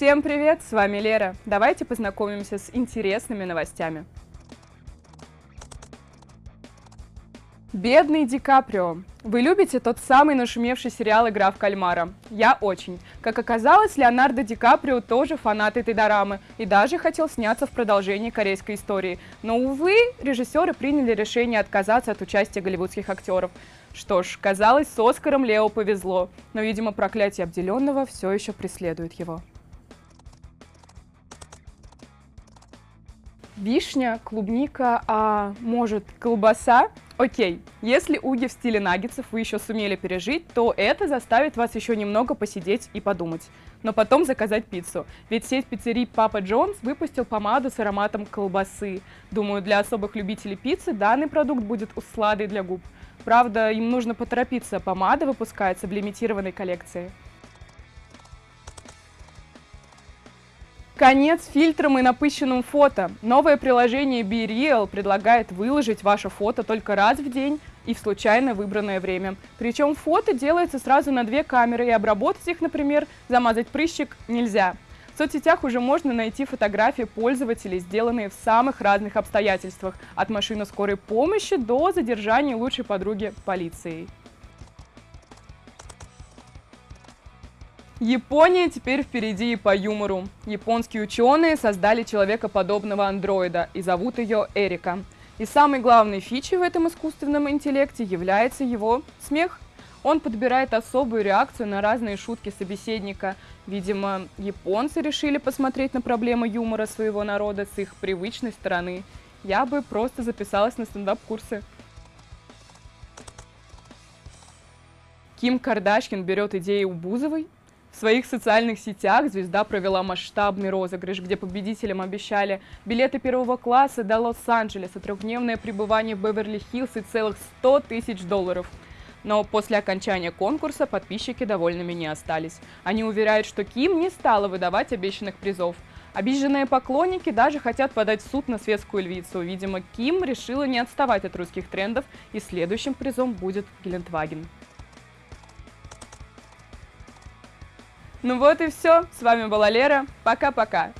Всем привет, с вами Лера. Давайте познакомимся с интересными новостями. Бедный Ди Каприо. Вы любите тот самый нашумевший сериал «Игра в кальмара»? Я очень. Как оказалось, Леонардо Ди Каприо тоже фанат этой дорамы и даже хотел сняться в продолжении корейской истории. Но, увы, режиссеры приняли решение отказаться от участия голливудских актеров. Что ж, казалось, с Оскаром Лео повезло, но, видимо, проклятие обделенного все еще преследует его. Вишня, клубника, а может колбаса? Окей, если уги в стиле наггетсов вы еще сумели пережить, то это заставит вас еще немного посидеть и подумать. Но потом заказать пиццу. Ведь сеть пиццерий Папа Джонс выпустил помаду с ароматом колбасы. Думаю, для особых любителей пиццы данный продукт будет усладой для губ. Правда, им нужно поторопиться, помада выпускается в лимитированной коллекции. Конец фильтрам и напыщенным фото. Новое приложение BeReal предлагает выложить ваше фото только раз в день и в случайно выбранное время. Причем фото делается сразу на две камеры, и обработать их, например, замазать прыщик нельзя. В соцсетях уже можно найти фотографии пользователей, сделанные в самых разных обстоятельствах, от машины скорой помощи до задержания лучшей подруги полицией. Япония теперь впереди и по юмору. Японские ученые создали человекоподобного андроида и зовут ее Эрика. И самой главной фичей в этом искусственном интеллекте является его смех. Он подбирает особую реакцию на разные шутки собеседника. Видимо, японцы решили посмотреть на проблемы юмора своего народа с их привычной стороны. Я бы просто записалась на стендап-курсы. Ким Кардашкин берет идеи у Бузовой в своих социальных сетях звезда провела масштабный розыгрыш, где победителям обещали билеты первого класса до Лос-Анджелеса, трехдневное пребывание в Беверли-Хиллз и целых 100 тысяч долларов. Но после окончания конкурса подписчики довольными не остались. Они уверяют, что Ким не стала выдавать обещанных призов. Обиженные поклонники даже хотят подать в суд на светскую львицу. Видимо, Ким решила не отставать от русских трендов, и следующим призом будет Гелендваген. Ну вот и все. С вами была Лера. Пока-пока.